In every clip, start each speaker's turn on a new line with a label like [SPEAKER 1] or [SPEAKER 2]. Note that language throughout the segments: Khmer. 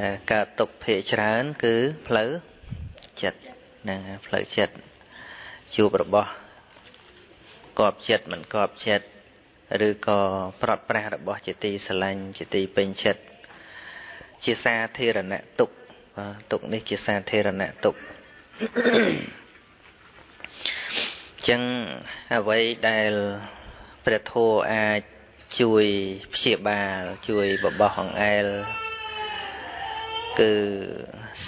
[SPEAKER 1] ដែលកើតទុកភាកច្រើន គឺផ្លូវចិត្តហ្នឹងផ្លូវចិត្តជួបរបស់កប់ចិត្តមិនកប់ចិត្តឬក៏ប្រត់ប្រាស់របស់ជាទីស្រឡាញ់ជាទីពេញចិត្តជាសាធារណៈទុកទុកនេះជាសាធារណៈទុកចឹងអ្វីដែលព្រះធម៌អាចជួយព្យាបាល ជួយបបោះអង្អែល គឺ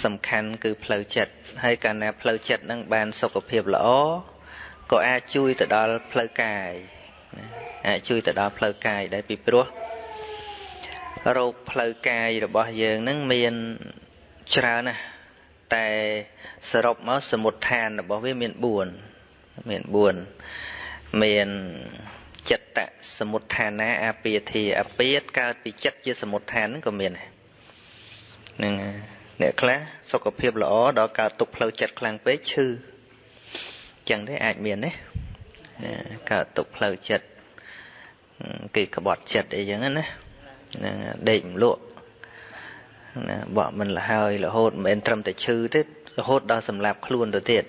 [SPEAKER 1] សំខាន់គឺផ្លូវចិត្តហើយកាលណាផ្លូវចិត្តនឹងបានសុខភាពល្អក៏អាចជួយទៅដល់ផ្លូវកាយអាចជួយទៅដល់ផ្លូវកាយដែរពីព្រោះរោគផ្លូវកាយរបស់យើងនឹងមានច្រើនណាស់តែសរុបមកសមុទ្ឋានរបស់វាមាន4មាន4មានចិត្តសមុទ្ឋានាអាពាធាអាពាតកើតពីចិត្តជាសមុទ្ឋានហ្នឹងក៏មានដែរហ្នឹងអ្នកខ្លះសុខភាពល្អដល់កើតទុកផ្លូវចិត្តខ្លាំងពេកឈឺចឹងទេអាចមានទេកើតទុកផ្លូវចិត្តគេក្បត់ចិត្តអីចឹងណាហ្នឹងដេកម្លក់ណាបកមិនលហើយរហូតមិនមែនត្រឹមតែឈឺទេរហូតដល់សម្លាប់ខ្លួនទៅទៀត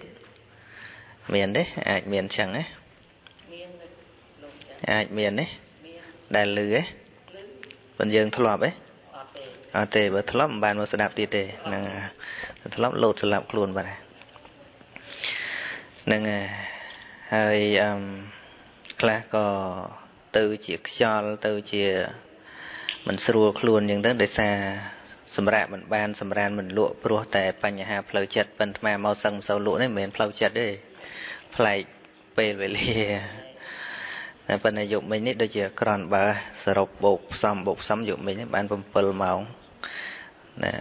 [SPEAKER 1] មានទេអាចមានចឹងណាអាចមានទេដែលលឺទេប៉ុន្តែយើងធ្លាប់ទេ អត់ទេបើធ្លាប់មិនបានមកស្ដាប់ទៀតទេហ្នឹងធ្លាប់លោតស្លាប់ខ្លួនបាត់ហ្នឹងហើយអឹមខ្លះក៏ទៅជាខ្យល់ទៅជាមិនស្រួលខ្លួនអញ្ចឹងទៅដោយសារសម្រាប់មិនបានសម្រានមិនលក់ព្រោះតែបញ្ហាផ្លូវចិត្តប៉ុន្តែមកសឹងមិនសូវលក់នេះមិនមែនផ្លូវចិត្តទេប្លែកពេលវេលាតែប៉ុន្តែយប់មិញនេះដូចជាក្រនបើសរុបបោកផ្សំបោកផ្សំយប់មិញបាន7ម៉ោង ណា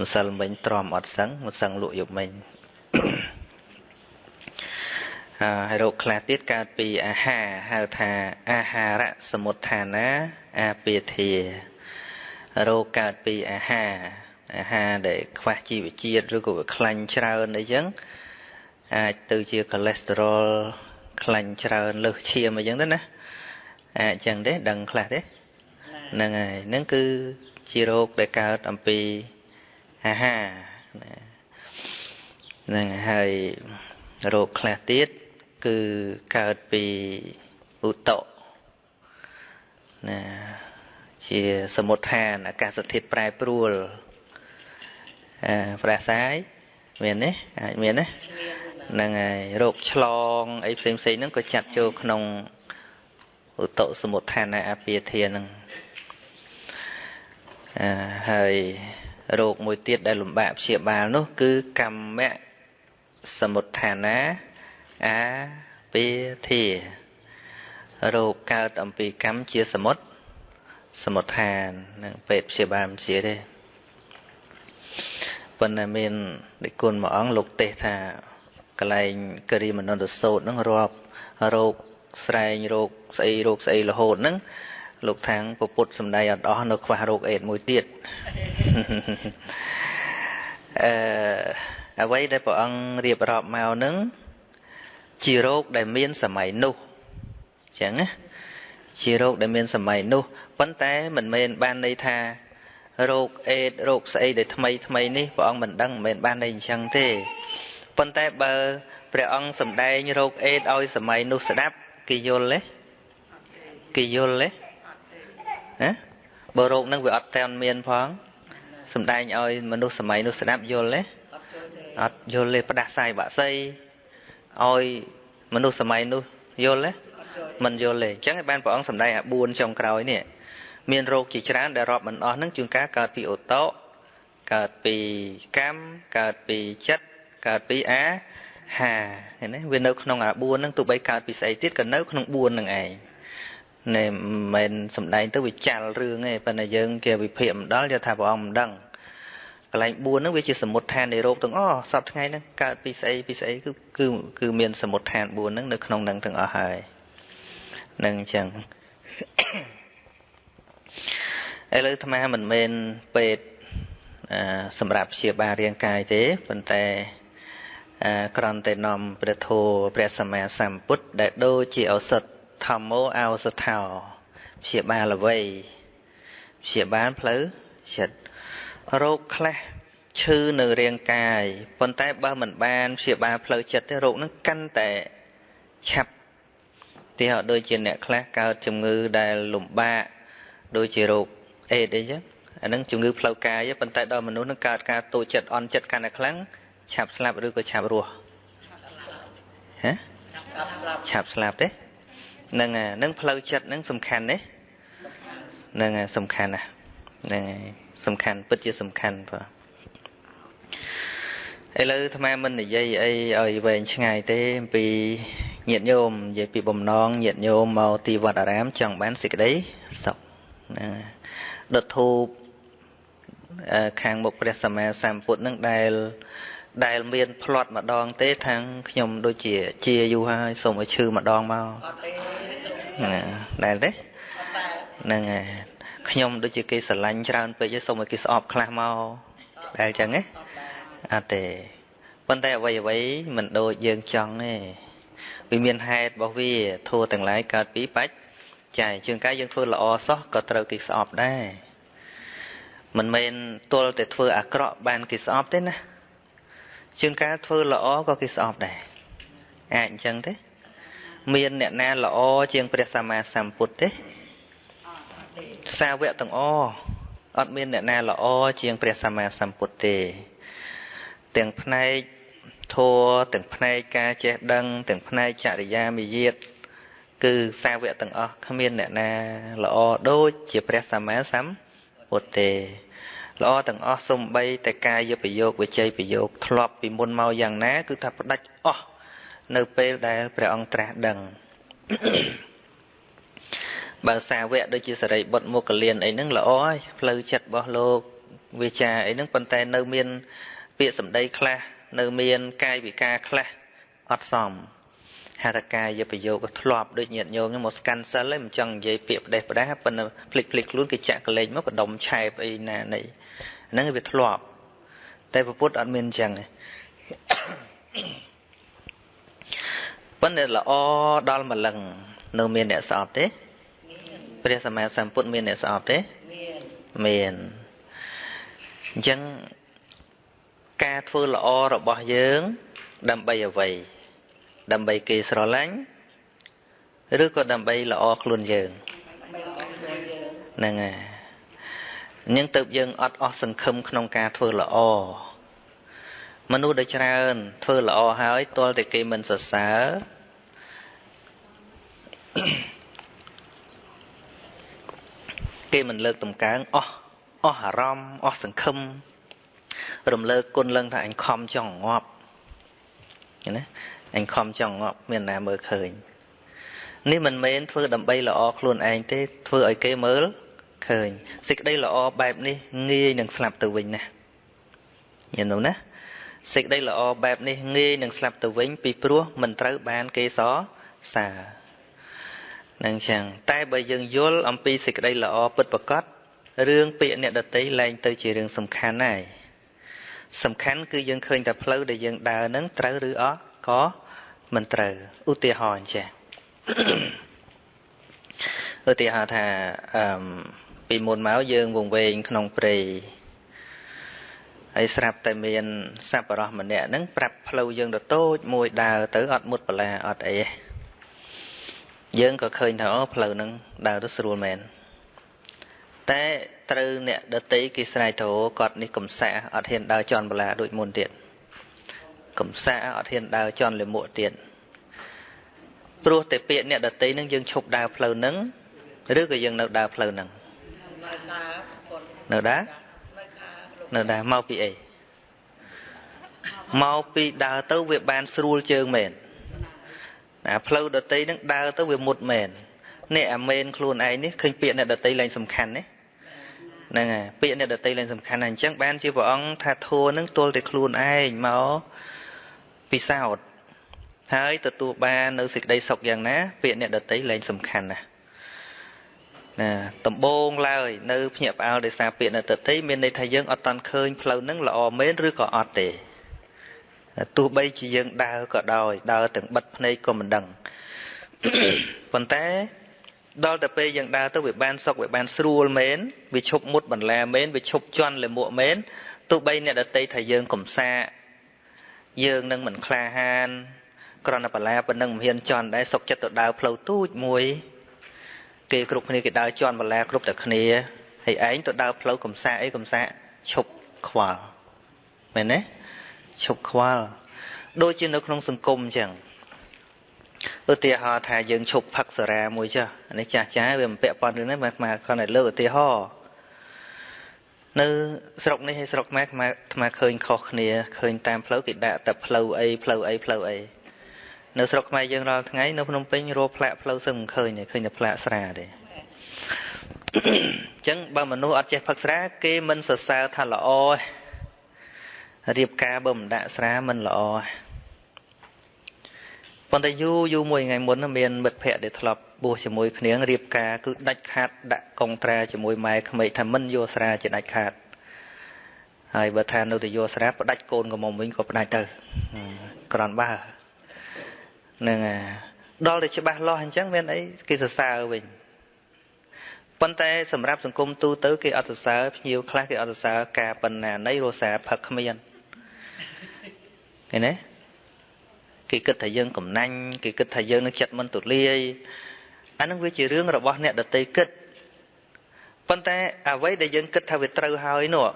[SPEAKER 1] ម្សិលមិញទ្រាំអត់សឹងមិនសឹងលក់យប់មិញហើយរោគខ្លះទៀតកើតពីអាហារហៅថាអាហារសមុទ្ឋានាអាពាធារោគកើតពីអាហារអាហារដែលខ្វះជីវជាតិឬក៏វាខ្លាញ់ច្រើនអីចឹងអាចទៅជាកូលេស្តេរ៉ុលខ្លាញ់ច្រើនលើសឈាមអីចឹងទៅណាអាចចឹងទេដឹងខ្លះទេហ្នឹងហើយហ្នឹងគឺ ជារោគដែលកើតអំពីអាហារហ្នឹងហើយរោគខ្លះទៀតគឺកើតពីឧតៈណាជាសមុទ្ឋានអាកាសធាតុប្រែប្រួលអឺប្រះសាយមានទេអាចមានទេហ្នឹងហើយរោគឆ្លងអីផ្សេងផ្សេងហ្នឹងក៏ចាត់ចូលក្នុងឧតសមុដ្ឋានអាពាធាហ្នឹងអឺ ហើយរោគមួយទៀតដែលលំបាកព្យាបាលនោះ គឺកម្មៈសមុដ្ឋានាអាពាធារោគកើតអំពីកម្មជាសមុទ្រសមុដ្ឋាននឹងពេទ្យព្យាបាលមិនជាទេប៉ុន្តែមានដឹកគុណមួយអង្គលោកទេសថាកលែងគិរីមនន្តសោតហ្នឹងរាប់រោគស្រែងរោគស្អីរោគស្អីរហូតហ្នឹង លោកថាងពពុទ្ធសំដីអត់អស់នៅខ្វះរោគអេដមួយទៀតអឺអ្វីដែលព្រះអង្គរៀបរាប់មកហ្នឹងជារោគដែលមានសម័យនោះអញ្ចឹងណាជារោគដែលមានសម័យនោះប៉ុន្តែមិនមែនបានន័យថារោគអេដរោគស្អីដែលថ្មីថ្មីនេះព្រះអង្គមិនដឹងមិនមែនបានន័យអញ្ចឹងទេប៉ុន្តែបើព្រះអង្គសម្ដែងរោគអេដឲ្យសម័យនោះស្ដាប់គេយល់ទេគេយល់ទេ ណាបើរោគហ្នឹងវាអត់តែនមានផងសម្ដែងឲ្យមនុស្សសម័យនោះស្ដាប់យល់ទេអត់យល់ទេផ្ដាសាយបាក់សីឲ្យមនុស្សសម័យនោះយល់ទេមិនយល់ទេអញ្ចឹងឯបានព្រះអង្គសម្ដែងអា4ចុងក្រោយនេះមានរោគជាច្រើនដែលរាប់មិនអស់ហ្នឹងជួនកាលកើតពីអូតូកើតពីកម្មកើតពីចិត្តកើតពីអាហាឃើញទេវានៅក្នុងអា4ហ្នឹងទោះបីកើតពីស្អីទៀតក៏នៅក្នុង4ហ្នឹងឯង ណែមិនមែនសំដែងទៅវាចាល់រឿងទេប៉ុន្តែយើងគេវិភាគមិនដល់យកថាព្រះអង្គមិនដឹងកន្លែង4ហ្នឹងវាជាសមុទ្ឋាននៃរោគទាំងអស់សពថ្ងៃហ្នឹងកើតពីស្អីពីស្អីគឺគឺគឺមានសមុទ្ឋាន4ហ្នឹងនៅក្នុងហ្នឹងទាំងអស់ហើយនឹងអញ្ចឹងឥឡូវអាត្មាមិនមែនពេទ្យសម្រាប់ព្យាបាលរាងកាយទេប៉ុន្តែក្រំតែនាំព្រះធម៌ព្រះសម្មាសម្ពុទ្ធដែលដូចជាឱសថ ធម្មោឱសថោព្យាបាលអ្វីព្យាបាលផ្លូវចិត្តរោគខ្លះឈឺនៅរាងកាយប៉ុន្តែបើមិនបានព្យាបាលផ្លូវចិត្តទេរោគហ្នឹងកាន់តែឆាប់ទីហោដូចជាអ្នកខ្លះកើតជំងឺដែលលំបាកដូចជារោគអេដអីចឹងអាហ្នឹងជំងឺផ្លូវកាយប៉ុន្តែដល់មនុស្សនឹងកើតការតូចចិត្តអន់ចិត្តកាន់តែខ្លាំងឆាប់ស្លាប់ឬក៏ឆាប់រស់ហ៎ឆាប់ស្លាប់ទេ ហ្នឹងហ្នឹងផ្លូវចិត្តហ្នឹងសំខាន់ទេហ្នឹងសំខាន់ណាហ្នឹងសំខាន់ពិតជាសំខាន់បាទឥឡូវអាត្មាមិននិយាយអីឲ្យវែងឆ្ងាយទេអំពីញាតិញោមនិយាយពីបំណងញាតិញោមមកទីវត្តអារាមចង់បានសេចក្តីសុខណាដុតធូបខាងមុខព្រះសម្មាសម្ពុទ្ធនឹងដែលដែលមានផ្្លាត់ម្ដងទេខាងខ្ញុំដូចជាជាយូរហើយសូមឲ្យឈឺម្ដងមក ណាដែលទេហ្នឹងហើយខ្ញុំដូចជាគេស្រឡាញ់ច្រើនពេកហើយសូមឲ្យគេស្អប់ខ្លះមកដែលចឹងណាអត់ទេប៉ុន្តែអ្វីអ្វីមិនដូចយើងចង់ទេវាមានហេតុរបស់វាធัวទាំងឡាយកើតពីបច្ចចាយជាងកាយយើងធ្វើល្អសោះក៏ត្រូវគេស្អប់ដែរមិនមែនទល់តែធ្វើអាក្រក់បានគេស្អប់ទេណាជាងការធ្វើល្អក៏គេស្អប់ដែរអាចអញ្ចឹងទេ មានអ្នកណាល្អជាងព្រះសម្មាសម្ពុទ្ធទេសាវកទាំងអអត់មានអ្នកណាល្អជាងព្រះសម្មាសម្ពុទ្ធទេ ទាំងផ្នែកធัวទាំងផ្នែកការចេះដឹង ទាំងផ្នែកចរិយាមាយាទគឺសាវកទាំងអស់គ្មានអ្នកណាល្អដូចជាព្រះសម្មាសម្ពុទ្ធទេល្អទាំងអស់សំបីតែកាយប្រយោគវិជ័យប្រយោគធ្លាប់ពីមុនមកយ៉ាងណា គឺថាផ្ដាច់អស់ នៅពេលដែលព្រះអង្គត្រាស់ដឹងបើសាវកដូចជាសរិបុត្រមុគលានអីហ្នឹងល្អហើយផ្លូវចិត្តរបស់លោកវាចាអីហ្នឹងប៉ុន្តែនៅមាន ពាក្យសម្ដីខ្លះនៅមានកាយវិការខ្លះអត់សមហេតុកាយប្រយោគធ្លាប់ដូចញាតញោមមកស្កាន់សិលឯងមិនចង់និយាយពាក្យផ្ដេសផ្ដាសប៉ុន្តែភ្លេចភ្លេចខ្លួនគេចាក់កលេចមកកដុំឆែបអីណានៃហ្នឹងវាធ្លាប់តែពុទ្ធអត់មានអញ្ចឹងទេ ប៉ុន្តែល្អដល់ម្លឹងនៅមានអ្នកស្អប់ទេព្រះសម្មាសម្ពុទ្ធមានអ្នកស្អប់ទេមានមានអញ្ចឹងការធ្វើល្អរបស់យើង ដើម្បីអ្វី ដើម្បីគេស្រឡាញ់ឬក៏ដើម្បីល្អខ្លួនយើងហ្នឹងហើយអញ្ចឹងទៅយើងអត់អស់សង្ឃឹមក្នុងការធ្វើល្អ មនុស្សដែលច្រើន ធ្វើល្អហើយទាល់តែគេមិនសរសើរគេមិនលើកតម្កើងអស់អស់អារម្មណ៍អស់សង្ឃឹមរំលើកគុណលឹងថាអញខំចង់ងាប់ណាអញខំចង់ងាប់មានណាមើលឃើញនេះមិនមែនធ្វើដើម្បីល្អខ្លួនឯងទេធ្វើឲ្យគេមើលឃើញសេចក្តីល្អបែបនេះងាយនឹងស្លាប់ទៅវិញណាញញឹមណា សេចក្តីល្អបែបនេះងាយនឹងស្លាប់ទៅវិញពីព្រោះមិនត្រូវបានគេសរសើរនឹងចឹងតែបើយើងយល់អំពីសេចក្តីល្អពិតប្រាកដរឿងពាក្យអ្នកដតីលែងទៅជារឿងសំខាន់ហើយសំខាន់គឺយើងឃើញតែផ្លូវដែលយើងដើរនឹងត្រូវឬអត់ក៏មិនត្រូវឧទាហរណ៍ចេះឧទាហរណ៍ថាអឺពីមុនមកយើងវង្វេងក្នុងព្រៃ ហើយស្រាប់តែមានសัพបរោះម្នាក់ហ្នឹងប្រាប់ផ្លូវយើងទៅតូចមួយដើរទៅអត់មុតបលាអត់អីទេយើងក៏ឃើញថាអូផ្លូវហ្នឹងដើរទៅស្រួលមែនតែត្រូវអ្នកដតីគេស្រែកទៅគាត់នេះកំសាអត់ហ៊ានដើរជន់បលាដូចមុនទៀតកំសាអត់ហ៊ានដើរជន់លិមួកទៀតព្រោះតែពាក្យអ្នកដតីនឹងយើងឈប់ដើរផ្លូវហ្នឹងឬក៏យើងនៅដើរផ្លូវហ្នឹងនៅដើរ នៅដើរមកពីអីមកពីដើរទៅវាបានស្រួលជើងមែនអាផ្លូវដតីនឹងដើរទៅវាមុតមែននេះអាមែនខ្លួនឯងនេះឃើញពាក្យអ្នកដតីឡើងសំខាន់ណាហ្នឹងហើយពាក្យអ្នកដតីឡើងសំខាន់ណាស់អញ្ចឹងបានជាព្រះអង្គថាធัวនឹងទល់តែខ្លួនឯងមកពិសោធន៍ហើយទទួលបាននៅសេចក្តីសុខយ៉ាងណា ពាក្យអ្នកដតីឡើងសំខាន់ណាស់ ណាដំបងឡើយនៅភ្ញាក់ផ្អើលដោយសារពាក្យអ្នកដតីមានន័យថាយើងអត់តាន់ឃើញផ្លូវនឹងល្អមែនឬក៏អត់ទេទោះបីជាយើងដើរក៏ដោយដើរទាំងបិទភ្នែកក៏មិនដឹងប៉ុន្តែដល់តែពេលយើងដើរទៅវាបានសុខវាបានស្រួលមែនវាឈប់មុតបន្លាមែនវាឈប់ជន់លមួកមែនទោះបីអ្នកដតីថាយើងកំសាកយើងនឹងមិនក្លាហានគ្រាន់តែបន្លាប៉ុណ្ណឹងមិនហ៊ានជន់ដែរសុខចិត្តទៅដើរផ្លូវទូចមួយ គេគ្រប់គ្នាគេដើរជន់បន្លាគ្រប់តែគ្នាហើយឯងទៅដើរផ្លូវកំសាកអីកំសាកឈប់ខ្វល់មែនទេឈប់ខ្វល់ដូចជានៅក្នុងសង្គមអញ្ចឹងឧទាហរណ៍ថាយើងឈប់ផឹកសារាមួយចុះនេះចាស់ចាស់វាមិនពាក់ព័ន្ធរឿងនេះមកមកគ្រាន់តែលើកឧទាហរណ៍នៅស្រុកនេះហើយស្រុកម៉ែខ្មែរអាឃើញខុសគ្នាឃើញតាមផ្លូវគេដាក់តែផ្លូវអីផ្លូវអីផ្លូវអី នៅស្រុកខ្មែរយើងរាល់ថ្ងៃនៅភ្នំពេញរកផ្លាកផ្លូវសឹងមិនឃើញទេឃើញតែផ្លាកស្រាទេអញ្ចឹងបើមនុស្សអត់ចេះផឹកស្រា គេមិនសរសើរថាល្អរៀបការបើមិនដាក់ស្រាមិនល្អប៉ុន្តែយូរយូរមួយថ្ងៃមុនមានមិត្តភ័ក្តិដែលធ្លាប់បួសជាមួយគ្នារៀបការគឺដាច់ខាតដាក់កងត្រាជាមួយម៉ែក្មេកថាមិនយកស្រាជាដាច់ខាតហើយបើថានៅតែយកស្រាផ្ដាច់កូនកំមុំវិញក៏ផ្ដាច់ទៅក្រនបើ នឹងដល់តែច្បាស់លាស់អញ្ចឹងមានអីគេសរសើរវិញប៉ុន្តែសម្រាប់សង្គមទូទៅគេអត់សរសើរភ្ញៀវខ្លះគេអត់សរសើរការបណ្ណានៃរសាផឹកគ្មានឃើញទេគេគិតថាយើងកំណាញ់គេគិតថាយើងនឹងចិត្តមិនទូលាយអានឹងវាជារឿងរបស់អ្នកដតីគិតប៉ុន្តែអ្វីដែលយើងគិតថាវាត្រូវហើយនោះ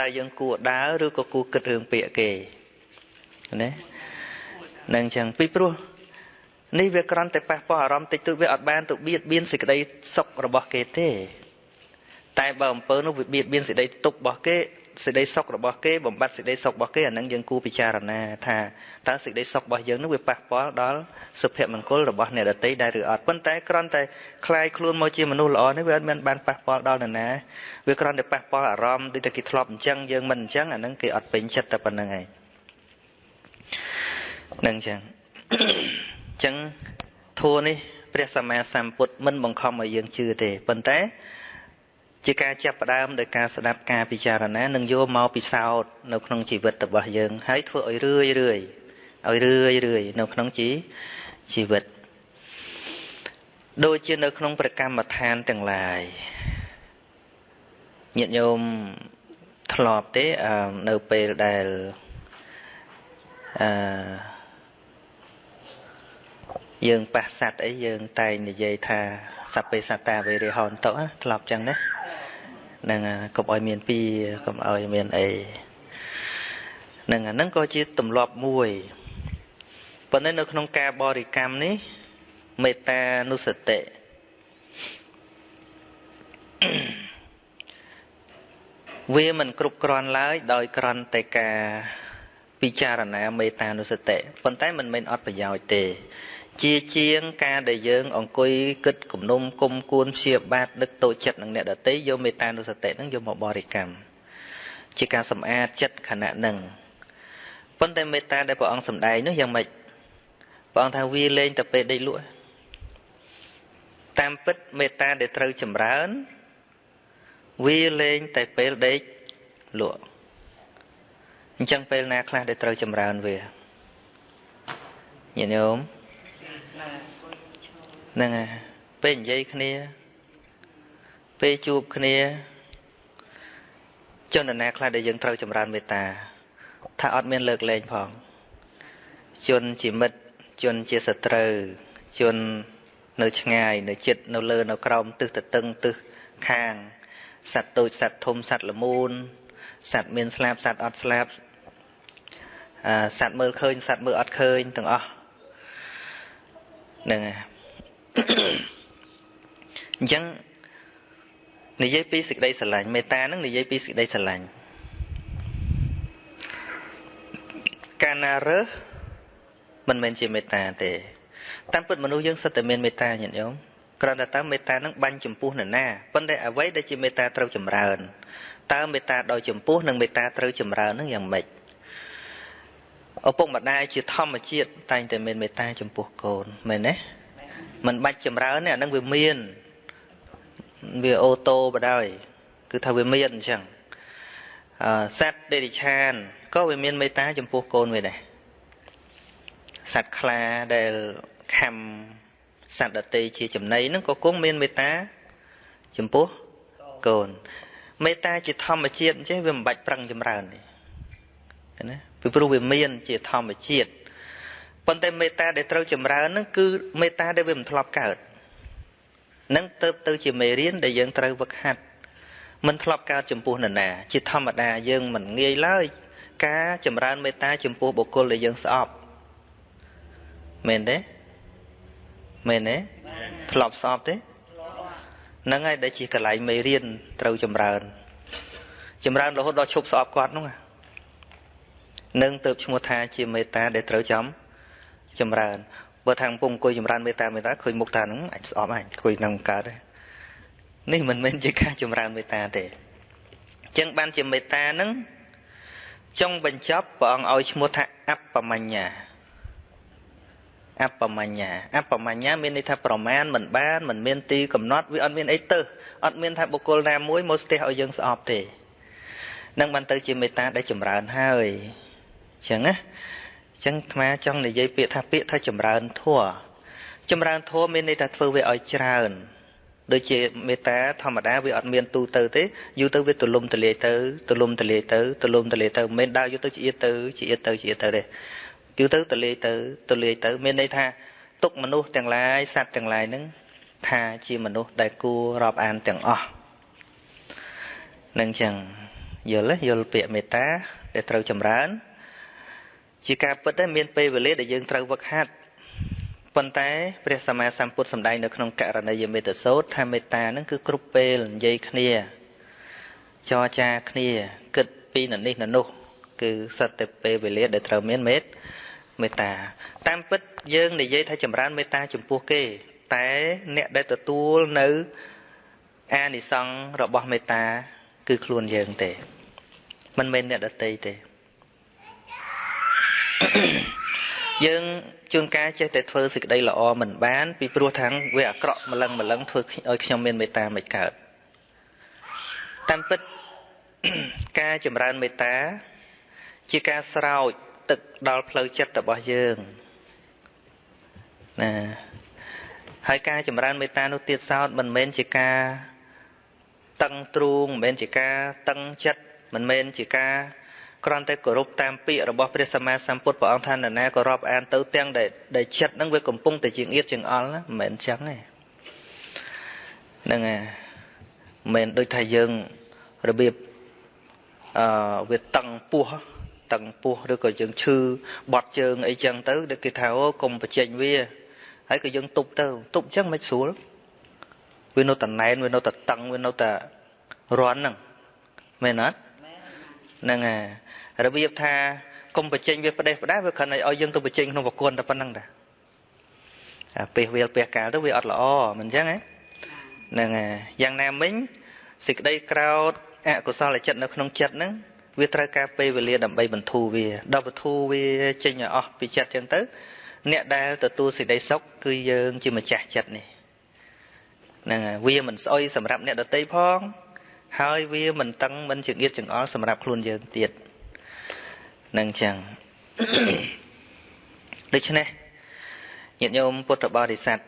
[SPEAKER 1] តើយើងគួរដើរឬក៏គួរគិតរឿងពាក្យគេណា នឹងចឹងពីព្រោះនេះវាគ្រាន់តែប៉ះពាល់អារម្មណ៍តិចតួចវាអត់បានទៅបៀតបៀនសេចក្តីសុខរបស់គេទេតែបើអំពើនោះវាបៀតបៀនសេចក្តីទុក្ខរបស់គេសេចក្តីសុខរបស់គេបំបត្តិសេចក្តីសុខរបស់គេអានឹងយើងគួរពិចារណាថាតើសេចក្តីសុខរបស់យើងនោះវាប៉ះពាល់ដល់សុភមង្គលរបស់អ្នកដទៃដែរឬអត់ប៉ុន្តែគ្រាន់តែคลายខ្លួនមកជាមនុស្សល្អនេះវាអត់មានបានប៉ះពាល់ដល់នរណាវាគ្រាន់តែប៉ះពាល់អារម្មណ៍ដូចតែគេធ្លាប់អញ្ចឹងយើងមិនអញ្ចឹងអានឹងគេអត់ពេញចិត្តតែប៉ុណ្្នឹងឯង នឹងអញ្ចឹងអញ្ចឹងធัวនេះព្រះសម្មាសម្ពុទ្ធមិនបង្ខំឲ្យយើងជឿទេប៉ុន្តែ ជាការចាប់ផ្ដើមដោយការស្ដាប់ការពិចារណានិងយកមកពិសោធន៍នៅក្នុងជីវិតរបស់យើងហើយធ្វើឲ្យរឿយរឿយឲ្យរឿយរឿយនៅក្នុងជីជីវិតដូចជានៅក្នុងប្រកម្មដ្ឋានទាំងឡាយញាតិញោមធ្លាប់ទេនៅពេលដែលអឺ យើងប៉ះសัตว์អីយើងតែងនិយាយថាសព្វេសត្តាវេរិហនតុធ្លាប់ចឹងណានឹងកុំឲ្យមានពីកុំឲ្យមានអីនឹងអានឹងក៏ជាទម្លាប់មួយប៉ុន្តែនៅក្នុងការបរិកម្មនេះមេត្តានុសតិវាមិនគ្រប់គ្រាន់ឡើយដោយគ្រាន់តែការពិចារណាមេត្តានុសតិប៉ុន្តែមិនមែនអត់ប្រយោជន៍ទេ ជាជាងការដែលយើងអង្គុយគិតគំនុំគុំគួនព្យាបាទដឹកតូចចិត្តនឹងអ្នកដតីយកមេត្តានុសតិនឹងយកមកបរិកម្មជាការសម្អាតចិត្តខណៈនឹងប៉ុន្តែមេត្តាដែលព្រះអង្គសម្ដែងនោះយ៉ាងម៉េចព្រះអង្គថាវាលែងតែពេលដេកលក់តាមពិតមេត្តាដែលត្រូវចម្រើនវាលែងតែពេលដេកលក់អញ្ចឹងពេលណាខ្លះដែលត្រូវចម្រើនវាញាតិញោម ហ្នឹងហើយពេលនិយាយគ្នា ពេលជួបគ្នាជនណាខ្លះដែលយើងត្រូវចម្រើនមេត្តាថាអត់មានលើកលែងផងជនជាមិត្តជនជាសត្រូវជននៅឆ្ងាយនៅចិត្តនៅលើនៅក្រោមទិសទៅតឹងទិសខាងសត្វតូចសត្វធំសត្វល្មូនសត្វមានស្លាបសត្វអត់ស្លាបអឺសត្វមើលឃើញសត្វមើលអត់ឃើញទាំងអស់ ហ្នឹងហើយអញ្ចឹងនិយាយពីសេចក្តីស្រឡាញ់មេត្តានឹងនិយាយពីសេចក្តីស្រឡាញ់កាលណារើសមិនមែនជាមេត្តាទេតាមពិតមនុស្សយើងសិតតែមានមេត្តាញាតិញោមគ្រាន់តែតើមេត្តានឹងបាញ់ចំពោះនរណាប៉ុន្តែអ្វីដែលជាមេត្តាត្រូវចម្រើនតើមេត្តាដោយចំពោះនិងមេត្តាត្រូវចម្រើននឹងយ៉ាងម៉េច ឪពុកម្ដាយជាធម្មជាតិតែងតែមានមេត្តាចំពោះកូនមែនទេមិនបាច់ចម្រើនទេអានឹងវាមានវាអូតូបដ ாய் គឺថាវាមានអញ្ចឹងអឺសត្វដេរិឆានក៏វាមានមេត្តាចំពោះកូនវាដែរសត្វខ្លាដែលខំសត្វដតីជាចំណីហ្នឹងក៏គង់មានមេត្តាចំពោះកូនមេត្តាជាធម្មជាតិអញ្ចឹងវាមិនបាច់ប្រឹងចម្រើនទេណា ពីព្រោះវាមានជាធម្មជាតិប៉ុន្តែមេត្តាដែលត្រូវចម្រើនហ្នឹងគឺមេត្តាដែលវាមិនធ្លាប់កើតនឹងទៅទៅជាមេរៀនដែលយើងត្រូវវឹកហាត់មិនធ្លាប់កើតចំពោះនរណាជាធម្មតាយើងមិនងាយឡើយការចម្រើនមេត្តាចំពោះបុគ្គលដែលយើងស្អប់មែនទេមែនទេធ្លាប់ស្អប់ទេហ្នឹងហើយដែលជាកន្លែងមេរៀនត្រូវចម្រើន ចម្រើនរហូតដល់ឈប់ស្អប់គាត់ហ្នឹង នឹងទៅឈ្មោះថាជាមេត្តាដែលត្រូវចំចម្រើនបើថាពុំអង្គុយចម្រើនមេត្តាមេត្តាឃើញមុខតាហ្នឹងអាចស្អប់អាចអង្គុយនឹងកើតទេនេះមិនមែនជាការចម្រើនមេត្តាទេអញ្ចឹងបានជាមេត្តាហ្នឹងចុងបញ្ចប់ព្រះអង្គឲ្យឈ្មោះថាអបមញ្ញាអបមញ្ញាអបមញ្ញាមានន័យថាប្រមាណមិនបានមិនមានទីកំណត់វាអត់មានអីទៅអត់មានថាបុគ្គលណាមួយមកស្ទះឲ្យយើងស្អប់ទេនឹងបានទៅជាមេត្តាដែលចម្រើនហើយអញ្ចឹងណាអញ្ចឹងអាត្មាចង់និយាយពាក្យថាពាក្យថាចម្រើនធัวចម្រើនធัวមានន័យថាធ្វើវាឲ្យច្រើនដូចជាមេត្តាធម្មតាវាអត់មានទូទៅទេយូរទៅវាទលំទលាយទៅទលំទលាយទៅទលំទលាយទៅមិនមែនដើរយូរទៅជាទៅជាទៅជាទៅទេយូរទៅទលាយទៅទលាយទៅមានន័យថាទុកមនុស្សទាំងឡាយសត្វទាំងឡាយហ្នឹងថាជាមនុស្សដែលគួររាប់អានទាំងអស់នឹងចឹងយល់ទេយល់ពាក្យមេត្តាដែលត្រូវចម្រើន ជាការពិតដែរមានពេលវេលាដែលយើងត្រូវវឹកហាត់ប៉ុន្តែព្រះសម្មាសម្ពុទ្ធសម្ដែងនៅក្នុងករណីយមេត្តសោតថាមេត្តានឹងគឺគ្រប់ពេលនិយាយគ្នាចរចាគ្នាគិតពីននេះននោះគឺសិតតែពេលវេលាដែលត្រូវមានមេត្តាមេត្តាតាមពិតយើងនិយាយថាចម្រើនមេត្តាចំពោះគេ តែអ្នកដែលទទួលនៅអានិសង្ឃរបស់មេត្តា គឺខ្លួនយើងទេមិនមែនអ្នកដតីទេ យើងជួនកាលចេះតែធ្វើសេចក្តីល្អមិនបាន ពីព្រោះថាវាអាក្រក់ម្លឹងម្លឹងធ្វើឲ្យខ្ញុំមានមេត្តាមិនកើតតាមពិតការចម្រើនមេត្តា ជាការស្រោចទឹកដល់ផ្លូវចិត្តរបស់យើងណាហើយការចម្រើនមេត្តានោះទៀតសោតមិនមែនជាការតឹងទ្រូងមិនមែនជាការតឹងចិត្តមិនមែនជាការ គ្រាន់តែគោរពតាមពាក្យរបស់ព្រះសម្មាសម្ពុទ្ធព្រះអង្គថានរណាក៏រាប់អានទៅទាំងដែលដែលចិត្តហ្នឹងវាកំពុងតែជាងៀតជាងអល់ណាមិនមែនចឹងទេហ្នឹងហើយមិនមែនដូចថាយើងរបៀបអឺវាតឹងពោះតឹងពោះឬក៏យើងឈឺបត់ជើងអីចឹងទៅដូចគេថាអូកុំបញ្ចេញវាហើយក៏យើងទប់ទៅទប់ចឹងមិនស្រួលវានៅតែណែនវានៅតែតឹងវានៅតែរន់ហ្នឹងមែនអត់ហ្នឹងហើយ របៀបថាកុំបញ្ចេញវាផ្ដេសផ្ដាសវាគ្រាន់តែឲ្យយើងទៅបញ្ចេញក្នុងប្រគុណតែប៉ុណ្្នឹងតាអាពេលវាលពេលកាលទៅវាអត់ល្អមិនអញ្ចឹងហ្នឹងហើយយ៉ាងណាមិញសេចក្តីក្រោតអកុសលចិត្តនៅក្នុងចិត្តហ្នឹងវាត្រូវការពេលវេលាដើម្បីបន្ធូរវាដល់បន្ធូរវាចេញឲ្យអស់ពីចិត្តចឹងទៅ អ្នកដែលទទួលសេចក្តីសុខគឺយើងជាម្ចាស់ចិត្តនេះហ្នឹងហើយវាមិនស្អុយសម្រាប់អ្នកដតីផង ហើយវាមិនតឹងមិនចង្អៀតចង្អល់សម្រាប់ខ្លួនយើងទៀត នឹងចឹងដូច្នេះញាតិញោមពុទ្ធបរិស័ទ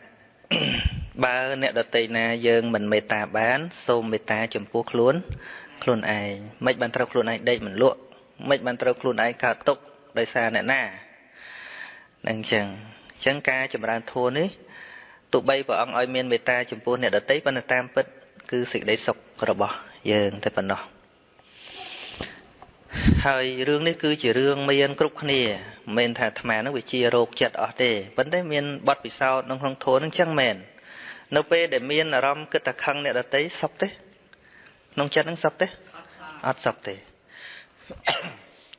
[SPEAKER 1] បើអ្នកដតីណាយើងមិនមេត្តាបាន សូមមេត្តាចំពោះខ្លួន ខ្លួនឯងមិនបានត្រូវខ្លួនឯងដេកមិនលក់មិនបានត្រូវខ្លួនឯងកើតទុកដោយសារអ្នកណានឹងអញ្ចឹងអញ្ចឹងការចម្រើនធម៌នេះទោះបីព្រះអង្គឲ្យមានមេត្តាចំពោះអ្នកដទៃប៉ុន្តែតាមពិតគឺសេចក្តីសុខរបស់យើងតែប៉ុណ្ណោះ ហើយរឿងនេះគឺជារឿងមានគ្រប់គ្នាមិនមែនថាអាត្មានឹងវាជារោគចិត្តអស់ទេប៉ុន្តែមានបទពិសោធន៍ក្នុងក្នុងធម៌នឹងចឹងមែននៅពេលដែលមានអារម្មណ៍គិតតែខឹងអ្នកដទៃសុខទេក្នុងចិត្តនឹងសុខទេអត់សុខទេ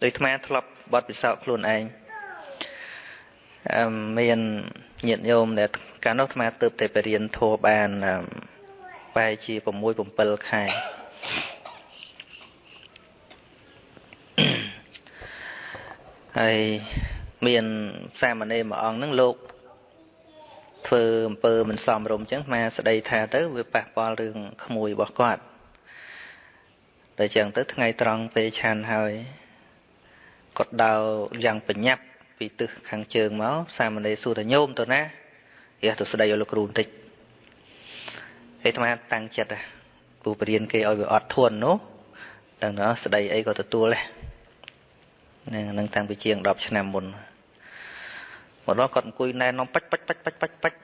[SPEAKER 1] ដោយអាត្មាធ្លាប់បទពិសោធន៍ខ្លួនឯងអឺមានញាតិញោមដែលកាលនោះអាត្មាទៅតែបរៀនធម៌បានបែរជា6 7ខែ ហើយមានសាមណេរមួយអង្គហ្នឹងលោកធ្វើអំពើមិនសមរម្យអញ្ចឹងអាស្ដីថាទៅវាប៉ះពាល់រឿងក្មួយរបស់គាត់តែចឹងទៅថ្ងៃត្រង់ពេលឆានហើយគាត់ដើរយ៉ាងបញ្ញាប់ពីទិសខាងជើងមកសាមណេរសួរថាញោមទៅណារះទៅស្ដីឲ្យលោកគ្រូបន្តិចឯអាត្មាតាំងចិត្តពូបរៀនគេឲ្យវាអត់ធន់នោះដឹងណាស្ដីអីក៏ទទួលដែរហ្នឹងនឹងតាំងពីជាង10ឆ្នាំមុនមកដល់គាត់អង្គុយណែនាំបាច់បាច់បាច់បាច់បាច់បាច់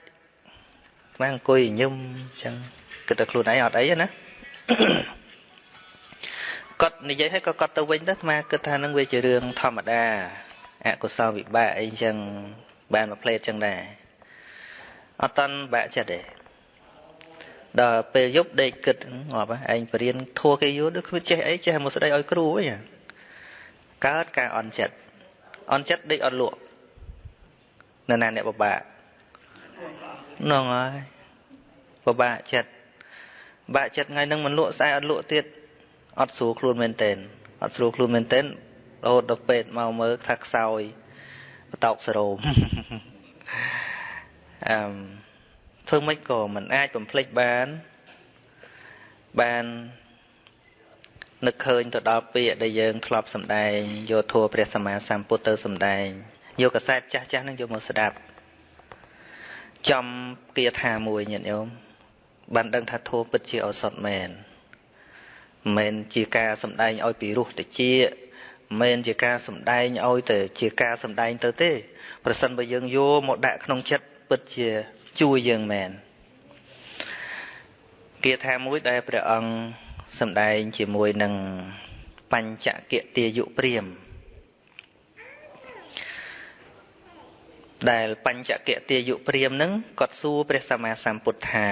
[SPEAKER 1] ស្មានអង្គុយញឹមអញ្ចឹងគិតតែខ្លួនឯងអត់អីណាគាត់និយាយឲ្យក៏គាត់ទៅវិញទៅស្មាគិតថានឹងវាជារឿងធម្មតាអកុសលវិបាកអីចឹងបានមកផ្លេតចឹងដែរអត់តន់បាក់ចិត្តទេដល់ពេលយប់ដេកគិតងាប់ឯងបរៀនធัวគេយូរដូចគ្មានចេះអីចេះមកស្ដីឲ្យគ្រូវិញ កើតការអន់ចិត្តអន់ចិត្តដេកអត់លក់នៅណាអ្នកបបាក់ហ្នឹងហើយបបាក់ចិត្តបាក់ចិត្តថ្ងៃហ្នឹងមិនលក់ស្អែកអត់លក់ទៀតអត់ស្រួលខ្លួនមែនតែនអត់ស្រួលខ្លួនមែនតែនរហូតដល់ពេទ្យមកមើលថាខ្សោយបតោកសរោមអឺធ្វើម៉េចក៏មិនអាចបំភ្លេចបានបាន នឹកឃើញទៅដល់ពាក្យដែលយើងធ្លាប់សម្ដែងយកធัวព្រះសម្មាសម្ពុទ្ធទៅសម្ដែងយកកសែតចាស់ចាស់នឹងយកមកស្ដាប់ចំគាថាមួយញាតិញោមបានដឹងថាធัวពិតជាឱសថមែនមិនជាការសម្ដែងឲ្យពីរោះតិចមិនជាការសម្ដែងឲ្យទៅជាការសម្ដែងទៅទេ ប្រសិនបើយើងយកមកដាក់ក្នុងចិត្តពិតជាជួយយើងមែនគាថាមួយដែលព្រះអង្គ សម្ដែងជាមួយនឹងបញ្ចកិទាយុព្រាមដែលបញ្ចកិទាយុព្រាមនឹងគាត់សួរព្រះសម្មាសម្ពុទ្ធថា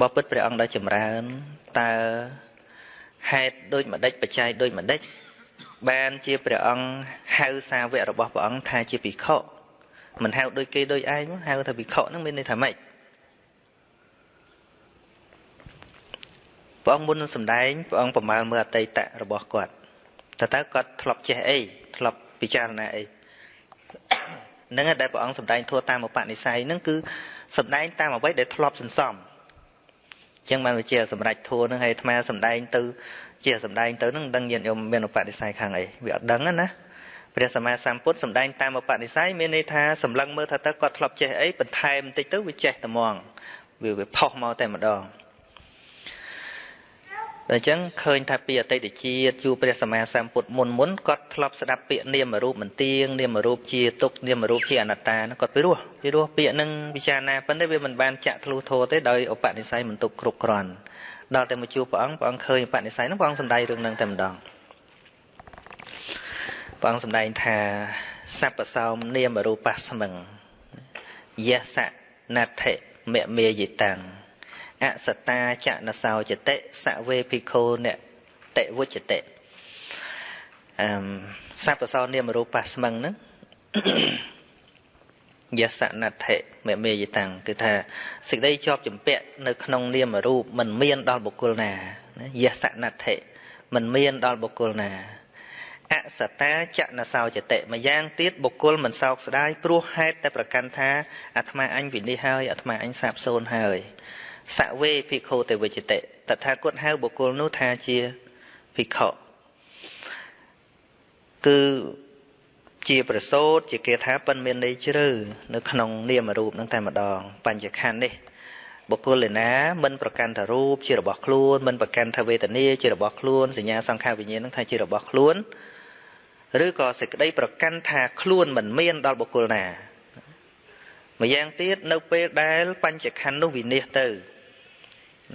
[SPEAKER 1] បបិទ្ធព្រះអង្គដ៏ចម្រើនតើហេតុដូចម្ដេចបច្ច័យដូចម្ដេចបានជាព្រះអង្គហៅសាវករបស់ព្រះអង្គថាជាភិក្ខុមិនហៅដូចគេដូចឯងហៅថាភិក្ខុហ្នឹងមានន័យថាម៉េច ព្រះអង្គមុននឹងសម្ដែងព្រះអង្គប្រមាលមើលអតីតរបស់គាត់តើតើគាត់ធ្លាប់ចេះអីធ្លាប់ពិចារណាអីនឹងដែលព្រះអង្គសម្ដែងធัวតាមឧបនិស្ស័យហ្នឹងគឺសម្ដែងតាមអ្វីដែលធ្លាប់សន្សំចឹងបានវាជាសម្រេចធัวនឹងឲ្យអាត្មាសម្ដែងទៅជាសម្ដែងទៅនឹងដឹងញាតិញោមមានឧបនិស្ស័យខាងអីវាអត់ដឹងណាព្រះសម្មាសម្ពុទ្ធសម្ដែងតាមឧបនិស្ស័យមានន័យថាសម្លឹងមើលថាតើគាត់ធ្លាប់ចេះអីបន្ថែមបន្តិចទៅវាចេះតែហ្មងវាវាផុសមកតែម្ដងតែ អញ្ចឹងឃើញថាពីអតីតជាតិជួព្រះសម្មាសម្ពុទ្ធមុនមុនគាត់ធ្លាប់ស្ដាប់ពាក្យនាមរូបមន្ទៀងនាមរូបជាទុកនាមរូបជាអនត្តាគាត់ពីរោះពីរោះពាក្យនឹងពិចារណាប៉ុន្តែវាមិនបានចាក់ធ្លុះធោទេដោយឧបនិស្ស័យមិនទុកគ្រប់គ្រាន់ដល់តែមកជួបព្រះអង្គព្រះអង្គឃើញបនិស្ស័យនោះព្រះអង្គសម្ដែងរឿងនឹងតែម្ដងព្រះអង្គសម្ដែងថាសัพពសោមនាមរូបស្មឹងយសៈណដ្ឋិមមេយិតាំង អសតាចនសោចតិសវេភិក្ខុនតិវុចតិអឹមសัพពសោនាមរូបស្មឹងហ្នឹងយសណដ្ឋិមេមេយតាំងគឺថាសេចក្តីជាប់ចម្ពាក់នៅក្នុងនាមរូបមិនមានដល់បុគ្គលណាយសណដ្ឋិមិនមានដល់បុគ្គលណាអសតាចនសោចតិម្យ៉ាងទៀតបុគ្គលមិនសោកស្ដាយព្រោះហេតុតែប្រកាន់ថាអាត្មាអញវិនិច្ឆ័យហើយអាត្មាអញសាបសូន្យហើយ សវេភិក្ខុទេវិជតិតថាគតហៅបុគ្គលនោះថាជាភិក្ខុគឺជាប្រសូតជាគេថាប៉ិនមានន័យជ្រៅនៅក្នុងនាមរូបនឹងតែម្ដងបញ្ញខណ្ឌនេះបុគ្គលឯណាមិនប្រកាន់ថារូបជារបស់ខ្លួនមិនប្រកាន់ថាវេទនាជារបស់ខ្លួនសញ្ញាសង្ខារវិញ្ញាណនឹងថាជារបស់ខ្លួនឬក៏សេចក្តីប្រកាន់ថាខ្លួនមិនមានដល់បុគ្គលណាម្យ៉ាងទៀតនៅពេលដែលបញ្ញខណ្ឌនោះវិនិច្ឆ័យទៅ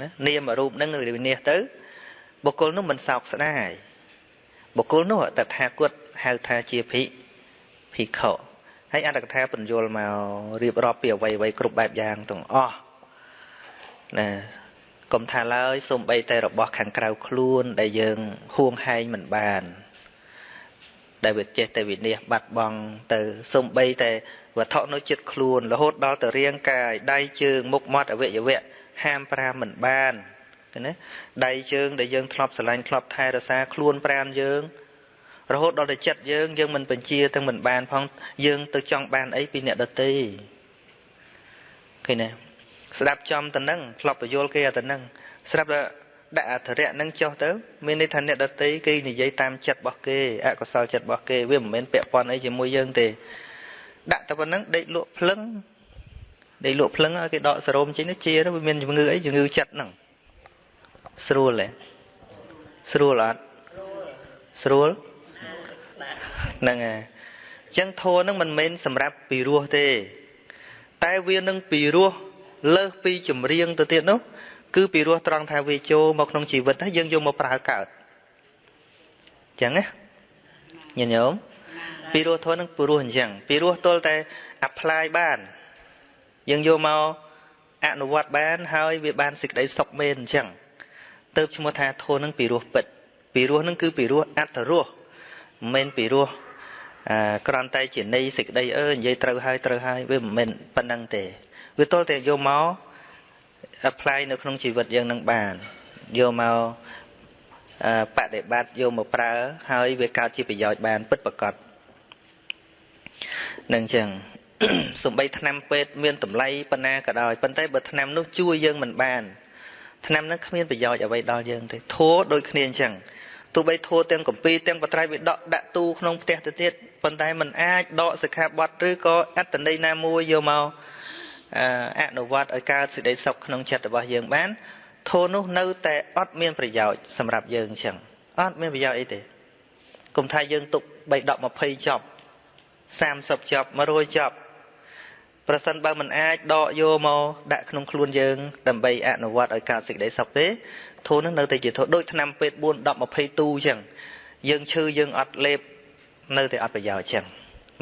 [SPEAKER 1] ណានាមរូបនឹងវិនិច្ឆ័យទៅបុគ្គលនោះមិនសោកស្ដាយបុគ្គលនោះតថាគតហៅថាជាភិក្ខភិក្ខុហើយអត្តកថាបញ្យលមករៀបរាប់ពីអវ័យអវ័យគ្រប់បែបយ៉ាងទាំងអស់ណាកុំថាឡើយសំបីតែរបស់ខាងក្រៅខ្លួនដែលយើងហួងហែងមិនបានដែលវាចេះតែវិនិច្ឆ័យបាត់បង់ទៅសំបីតែវត្ថុនៅចិត្តខ្លួនរហូតដល់ទៅរាងកាយដៃជើងមុខមាត់អវយវៈ ហាមប្រាមមិនបានណាដៃជើងដែលយើងធ្លាប់ស្រឡាញ់ធ្លាប់ថែរក្សាខ្លួនប្រានយើងរហូតដល់តែចិត្តយើងយើងមិនបញ្ជាទាំងមិនបានផងយើងទៅចង់បានអីពីអ្នកដតីឃើញទេស្ដាប់ចំទៅនឹងធ្លាប់ពយល់គេទៅនឹងស្រាប់តែដាក់អធរៈនឹងចុះទៅមានន័យថាអ្នកដតីគេនិយាយតាមចិត្តរបស់គេអកុសលចិត្តរបស់គេវាមិនមែនពាក់ព័ន្ធអីជាមួយយើងទេដាក់តែប៉ុណ្្នឹងដេកលក់ភ្លឹង ដេកលក់ភ្លឹងឲ្យគេដកសេរ៉ូមចេញទៅជាទៅវាមានជំងឺអីជំងឺចិត្តហ្នឹងស្រួលទេស្រួលអត់ស្រួលហ្នឹងហើយអញ្ចឹងធัวហ្នឹងមិនមែនសម្រាប់ពីរោះទេ តែវានឹងពីរោះលើសពីចម្រៀងទៅទៀតនោះគឺពីរោះត្រង់ថាវាចូលមកក្នុងជីវិតហើយយើងយកមកប្រើកើតអញ្ចឹងណាញាតិញោមពីរោះធននឹងពីរោះអញ្ចឹងពីរោះទល់តែ apply បាន យើងយកមកអនុវត្តបាន ហើយវាបានសេចក្តីសុខមែនអញ្ចឹងទៅឈ្មោះថាធននឹងពីរោះពិតពីរោះនឹងគឺពីរោះអត្តរោះមិនមែនពីរោះអាក្រន់តែជានៃសេចក្តីអើនិយាយត្រូវហើយត្រូវហើយវាមិនមែនប៉ុណ្្នឹងទេវាទល់តែយកមក apply នៅក្នុងជីវិតយើងនឹងបានយកមកបដិបត្តិយកមកប្រើហើយវាកើតជាប្រយោជន៍បានពិតប្រាកដនឹងចឹង សំបីថ្នាំពេទ្យមានតម្លៃប៉ុណ្ណាក៏ដោយប៉ុន្តែបើថ្នាំនោះជួយយើងមិនបានថ្នាំនោះគ្មានប្រយោជន៍អ្វីដល់យើងទេធัวដូចគ្នាអញ្ចឹងទោះបីធัวទាំងកម្ពីទាំងបត្រៃវាដកដាក់ទូក្នុងផ្ទះទៅទៀតប៉ុន្តែมันអាចដកសិក្ខាបទឬក៏អត្តន័យណាមួយយកមកអនុវត្តឲ្យកើតសេចក្តីសុខក្នុងចិត្តរបស់យើងបានធូរនោះនៅតែអត់មានប្រយោជន៍សម្រាប់យើងអញ្ចឹងអត់មានប្រយោជន៍អីទេគុំថាយើងទុក3 10 20ចប់30ចប់100ចប់ ប្រសិនបើមិនអាចដកយកមកដាក់ក្នុងខ្លួនយើងដើម្បីអនុវត្តឲ្យកើតសេចក្តីសុខទេធូរនោះនៅតែជាធូរដូចឆ្នាំពេទ្យ4 10 20ទូអញ្ចឹងយើងឈឺយើងអត់លេបនៅតែអត់ប្រយោជន៍អញ្ចឹង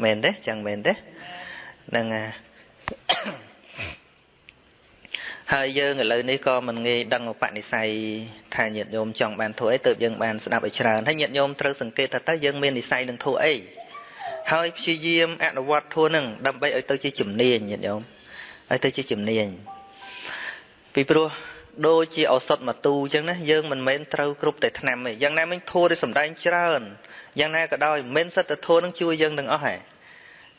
[SPEAKER 1] មែនទេអញ្ចឹងមែនទេហ្នឹងហើយហើយយើងឥឡូវនេះក៏មិនងាយដឹងឧបនិស្ស័យថាញាតិញោមចង់បានធัวអីទើបយើងបានស្ដាប់ឲ្យច្រើនហើយញាតិញោមត្រូវសង្កេតថាតើយើងមាននិស្ស័យនឹងធัวអី ហើយព្យាយាមអនុវត្តធัวនឹងដើម្បីឲ្យទៅជាជំនាញញាតិញោមឲ្យទៅជាជំនាញពីព្រោះដូចជាឱសថមកទូអញ្ចឹងណាយើងមិនមែនត្រូវគ្រប់តែថ្នាំទេយ៉ាងណាមិញធัวដែលសំដែងច្រើនយ៉ាងណាក៏ដោយមិនសិតតែធัวនឹងជួយយើងទាំងអស់ហ៎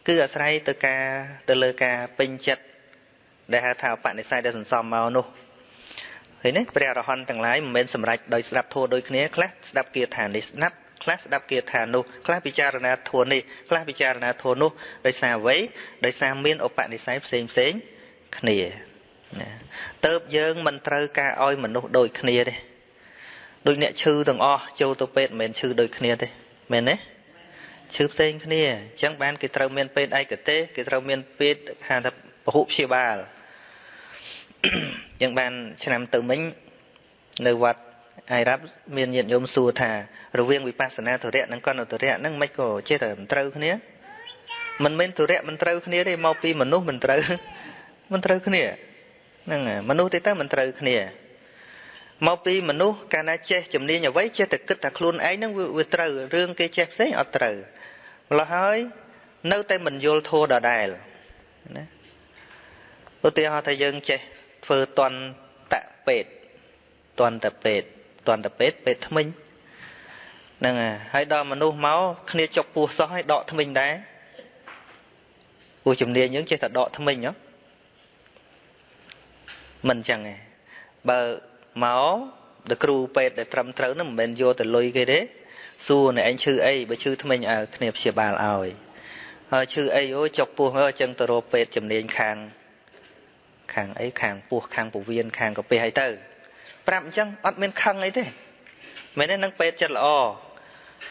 [SPEAKER 1] គឺអាស្រ័យទៅការទៅលើការពេញចិត្តដែលហៅថាបនិស្ស័យដែលសន្សំមកនោះឃើញទេព្រះអរហន្តទាំងឡាយមិនមែនសម្រេចដោយស្ដាប់ធัวដូចគ្នាខ្លះស្ដាប់គាថានេះស្ដាប់ ខ្លះស្ដាប់គាថានោះខ្លះពិចារណាធัวនេះខ្លះពិចារណាធัวនោះដោយសារអ្វីដោយសារមានឧបនិស្ស័យផ្សេងផ្សេងគ្នាណាទៅយើងមិនត្រូវការឲ្យមនុស្សដូចគ្នាទេដូចអ្នកឈឺទាំងអស់ចូលទៅពេទ្យមិនមែនឈឺដូចគ្នាទេមែនទេឈឺផ្សេងគ្នាអញ្ចឹងបានគេត្រូវមានពេទ្យឯកទេសគេត្រូវមានពេទ្យហៅថាពហុព្យាបាលចឹងបានឆ្នាំទៅមិញនៅវត្ត អាយរ៉ាប់មានញាតិញោមសួរថារវាងវិបស្សនាធរៈនិងកណ្ដធរៈហ្នឹងមិនក៏ចេះតែមិនត្រូវគ្នាមិនមែនធរៈមិនត្រូវគ្នាទេមកពីមនុស្សមិនត្រូវមិនត្រូវគ្នាហ្នឹងមនុស្សទេទៅមិនត្រូវគ្នាមកពីមនុស្សកាលណាចេះជំនាញអ្វីចេះតែគិតថាខ្លួនឯងហ្នឹងវាត្រូវរឿងគេចេះផ្សេងអត់ត្រូវម្ល៉េះហើយនៅតែមិនយល់ធัวដដែលណាឧទាហរណ៍ថាយើងចេះធ្វើតន់តពេតតន់តពេត តន់តពេតពេតថ្មិញហ្នឹងហើយដល់មនុស្សមកគ្នាចុកពោះសោះឲ្យដកថ្មិញដែរពួកជំនាញយើងចេះតែដកថ្មិញហ៎មិនចឹងទេបើមកដល់គ្រូពេទ្យដែលត្រឹមត្រូវហ្នឹងមិនមែនយកទៅលុយគេទេសួរអ្នកឯងឈឺអីបើឈឺថ្មិញឲ្យគ្នាព្យាបាលឲ្យហើយឈឺអីអូចុកពោះអញ្ចឹងទៅរកពេទ្យជំនាញខាងខាងអីខាងពោះខាងពវៀនខាងកាពះអីទៅ ប្រាប់អញ្ចឹងអត់មានខឹងអីទេមែនទេនឹងពេទ្យចិត្តល្អ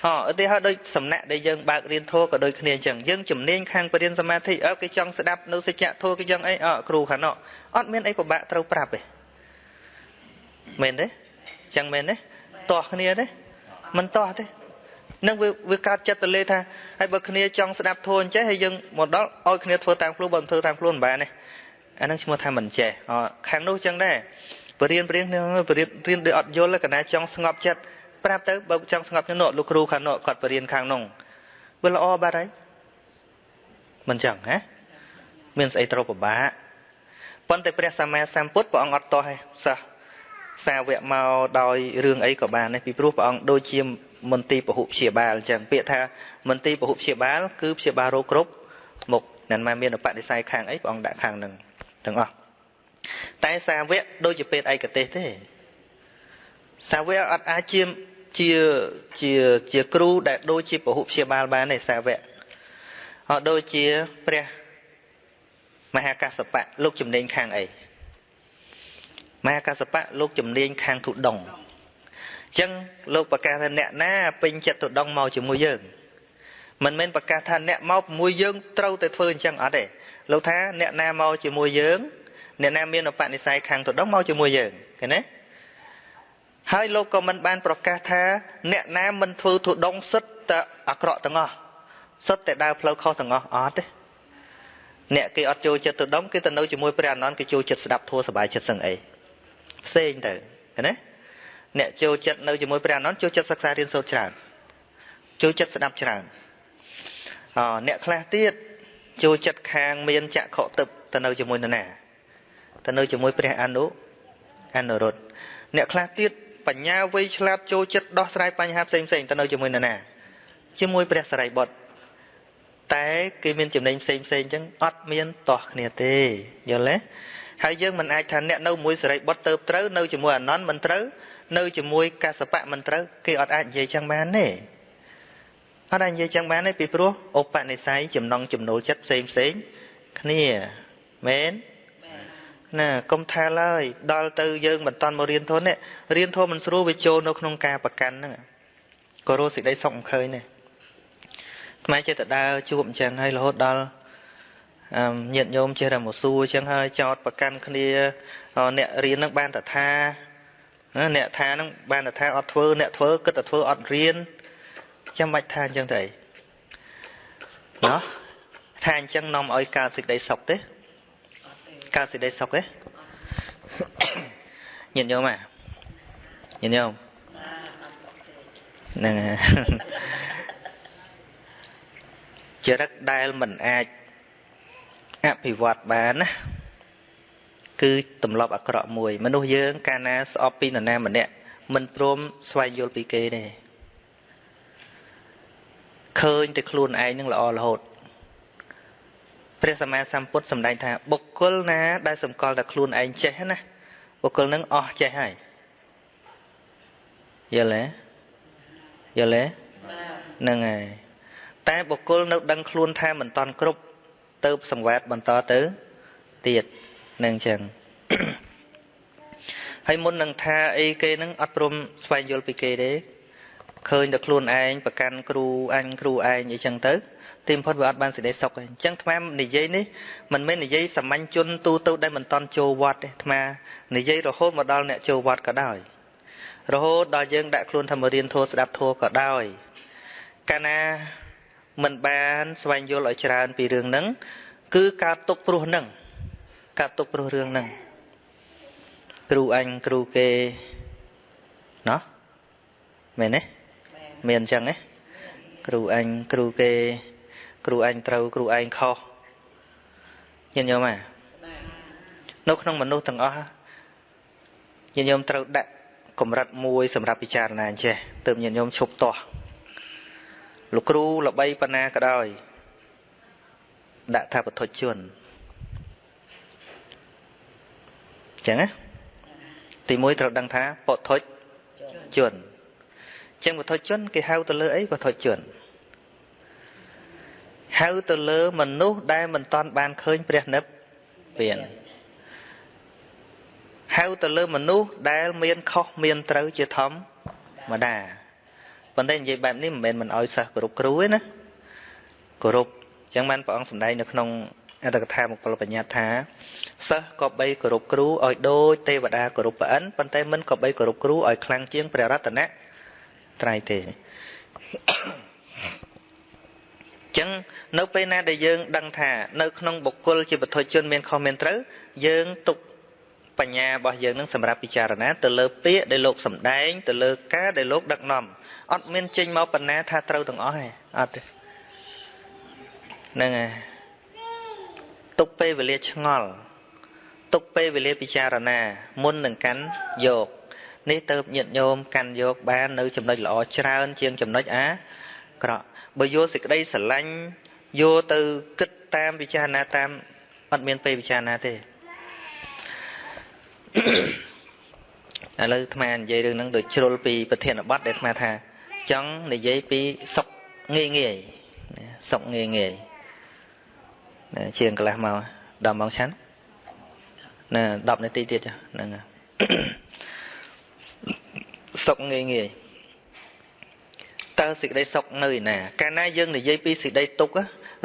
[SPEAKER 1] អឧទាហរណ៍ដូចសំណាក់ដែលយើងបើករៀនធម៌ក៏ដូចគ្នាអញ្ចឹងយើងជំនាញខាងបរិញ្ញាសមាធិអើគេចង់ស្ដាប់នៅសច្ចធម៌គេចង់អីអគ្រូខាងនោះអត់មានអីពិបាកត្រូវប្រាប់ទេមែនទេអញ្ចឹងមែនទេទាស់គ្នាទេមិនទាស់ទេនឹងវាវាកើតចិត្តទៅលេថាហើយបើគ្នាចង់ស្ដាប់ធម៌អញ្ចេះហើយយើងមកដល់ឲ្យគ្នាធ្វើតាមខ្លួនបើមិនធ្វើតាមខ្លួនមិនបានទេអានឹងឈ្មោះថាមិនចេះខាងនោះចឹងដែរ បរៀនបរៀនបរៀនរៀនដោយអត់យល់កណាចង់ស្ងប់ចិត្តប្រាប់ទៅបើចង់ស្ងប់ចិត្តនោះលោកគ្រូខាងនោះគាត់បរៀនខាងនោះវាល្អបាត់ហើយមិនចឹងហ៎មានស្អីត្រូវពិបាកប៉ុន្តែព្រះសម្មាសម្ពុទ្ធព្រះអង្គអត់តោះឯសិស្សសាវកមកដោយរឿងអីក៏បានដែរពីព្រោះព្រះអង្គដូចជាមន្ទីរពហុព្យាបាលអញ្ចឹងពាក្យថាមន្ទីរពហុព្យាបាលគឺព្យាបាលរោគគ្រប់មុខមិនមែនមានបដិស័យខាងអីព្រះអង្គដាក់ខាងហ្នឹងទាំងអស់ តែសាវកដូចជាពេទ្យឯកទេសទេសាវកអត់អាចជាជាជាជាគ្រូដែលដូចជាពហុព្យាបាលបានទេសាវកអត់ដូចជាព្រះមហាកសបៈលោកជំនាញខាងអីមហាកសបៈលោកជំនាញខាងទុដងអញ្ចឹងលោកប្រកាសថាអ្នកណាពេញចិត្តទុដងមកជាមួយយើងមិនមែនប្រកាសថាអ្នកមកជាមួយយើងត្រូវតែធ្វើអញ្ចឹងអត់ទេលោកថាអ្នកណាមកជាមួយយើង អ្នកណាមានឧបនិស្ស័យខាងទុដងមកជាមួយយើងឃើញទេហើយលោកក៏មិនបានប្រកាសថា អ្នកណាមិនធ្វើទុដងសិតតែអាក្រក់ទាំងអស់សិតតែដើរផ្លូវខុសទាំងអស់អត់ទេអ្នកគេអត់ចូលចិត្តទុដងគេទៅនៅជាមួយព្រះអនន្តគេចូលចិត្តស្ដាប់ធម៌សบายចិត្តសឹងអីផ្សេងទៅឃើញទេអ្នកចូលចិត្តនៅជាមួយព្រះអនន្តចូលចិត្តសិក្សារៀនសូត្រច្រើនចូលចិត្តស្ដាប់ច្រើនអអ្នកខ្លះទៀតចូលចិត្តខាងមានចក្ខុទឹកទៅនៅជាមួយនរណា ទៅនៅជាមួយព្រះអនុអនុរុទ្ធអ្នកខ្លះទៀតបញ្ញាវៃឆ្លាតចូលចិត្តដោះស្រាយបញ្ហាផ្សេងផ្សេងទៅនៅជាមួយនរណាជាមួយព្រះសរិបុត្រតែគេមានចំណេញផ្សេងផ្សេងអញ្ចឹងអត់មានតោះគ្នាទេយល់ទេហើយយើងមិនអាចថាអ្នកនៅមួយសរិបុត្រទៅត្រូវនៅជាមួយអនន្តមិនត្រូវនៅជាមួយកសបៈមិនត្រូវគេអត់អាចនិយាយចឹងបានទេអត់អាចនិយាយចឹងបានទេពីព្រោះឧបនិស្ស័យចំណងចំណូលចិត្តផ្សេងផ្សេងគ្នាមែន ណាកុំថាឡើយដល់ទៅយើងមិនតន់មករៀនធននេះរៀនធម៌មិនស្រួលវាចូលនៅក្នុងការប្រកាន់ហ្នឹងក៏រស់សេចក្តីសុខមិនឃើញដែរខ្មែរចេះតែដើរជួបអញ្ចឹងហើយរហូតដល់ញាតិញោមចេះតែមកសួរអញ្ចឹងហើយចោតប្រកាន់គ្នាអ្នករៀននឹងបានតថាអ្នកថានឹងបានតថាអត់ធ្វើអ្នកធ្វើគិតតែធ្វើអត់រៀនចាំបាច់ថាអញ្ចឹងទៅអីណោះថាអញ្ចឹងនាំឲ្យកើតសេចក្តីសុខទេ កើតសេចក្តីសុខទេញាតិញោមអាញាតិញោមហ្នឹងចរិតដែលមិនអាចអភិវឌ្ឍបានណាគឺទម្លាប់អាក្រក់មួយ មនុស្សយើង កាលណាស្អប់ពីនរណាម្នាក់មិនព្រមស្វែងយល់ពីគេទេឃើញតែខ្លួនឯងនឹងល្អរហូត ព្រះសម្មាសម្ពុទ្ធសម្ដែងថាបុគ្គលណា ដែលសម្គាល់តែខ្លួនឯងចេះណាបុគ្គលនឹងអស់ចេះហើយយល់ទេយល់ទេហ្នឹងហើយតែបុគ្គលនៅដឹងខ្លួនថាមិនតន់គ្រប់ទៅសង្វាតបន្តទៅទៀតនឹងចឹងហើយមុននឹងថាអីគេនឹងអត់ព្រមស្វែងយល់ពីគេទេឃើញតែខ្លួនឯងប្រកាន់គ្រូអញគ្រូឯងអីចឹងទៅ ទីបំផុតវាអត់បានសេចក្តីសុខទេអញ្ចឹងអានិយាយនេះមិនមែននិយាយសាមញ្ញជនទូទៅដែលមិនតន់ចូលវត្តទេអានិយាយរហូតមកដល់អ្នកចូលវត្តក៏ដោយរហូតដល់យើងដាក់ខ្លួនថាមករៀនធម៌ស្ដាប់ធម៌ក៏ដោយកាលណាមិនបានស្វែងយល់ឲ្យច្រើនពីរឿងហ្នឹងគឺការទុកព្រោះហ្នឹងការទុកព្រោះរឿងហ្នឹងគ្រូអញគ្រូគេណោះមែនទេមានអញ្ចឹងទេគ្រូអញគ្រូគេ គ្រូអញត្រូវគ្រូឯងខុសញាតិញោមអានៅក្នុងមនុស្សទាំងអស់ញាតិញោមត្រូវដាក់កម្រិតមួយសម្រាប់ពិចារណាអញ្ចេះទើបញាតិញោមឈប់ទាស់លោកគ្រូល្បីប៉ុណ្ណាក៏ដោយដាក់ថាបទជនចឹងណាទី1ត្រូវដឹងថាបទជនចឹងបទជនគេហៅទៅលើអីបទជន ហៅទៅលើមនុស្សដែលមិនតាន់បានឃើញព្រះនិព្វានហៅទៅលើមនុស្សដែលមានខុសមានត្រូវជាធម្មតាប៉ុន្តែនិយាយបែបនេះមិនមែនមិនអោយសិស្សគោរពគ្រូទេណាគោរពអញ្ចឹងបានព្រះអង្គសម្ដែងនៅក្នុងអត្តកថាមង្គលបញ្ញត្តិថាសិស្សក៏បីគោរពគ្រូឲ្យដូចទេវតាគោរពព្រះអិនប៉ុន្តែមិនក៏បីគោរពគ្រូឲ្យខ្លាំងជាងព្រះរតនៈត្រៃទេ ចឹងនៅពេលណាដែលយើងដឹងថានៅក្នុងបុគ្គលជាបុថុជនមានខុសមានត្រូវយើងទុកបញ្ញារបស់យើងនឹងសម្រាប់ពិចារណាទៅលើពាក្យដែលលោកសម្ដែងទៅលើការដែលលោកដឹកនាំអត់មានចេញមកបណ្ណាថាត្រូវទាំងអស់ទេអត់ទេហ្នឹងហើយទុកពេលវេលាឆ្ងល់ទុកពេលវេលាពិចារណា មុននឹងកាន់យកនេះទៅញាតញោមកាន់យកបាននៅចំណុចល្អច្រើនជាងចំណុចអាក្រក់ បើយកសេចក្តីស្រឡាញ់យកទៅគិតតាមពិចារណាតាមអត់មានពេលពិចារណាទេឥឡូវអាត្មានិយាយរឿងហ្នឹងដូចជ្រុលពីប្រធានបទដែលអាត្មាថា ចង់និយាយពីសុខងាយងាយសុខងាយងាយជាងកន្លះមកដល់ម៉ោងឆាន់ណា10នាទីទៀតហ្នឹងសុខងាយងាយ តើសេចក្តីសុខនៅឯណា កាលណាយើងនិយាយពីសេចក្តីទុក្ខ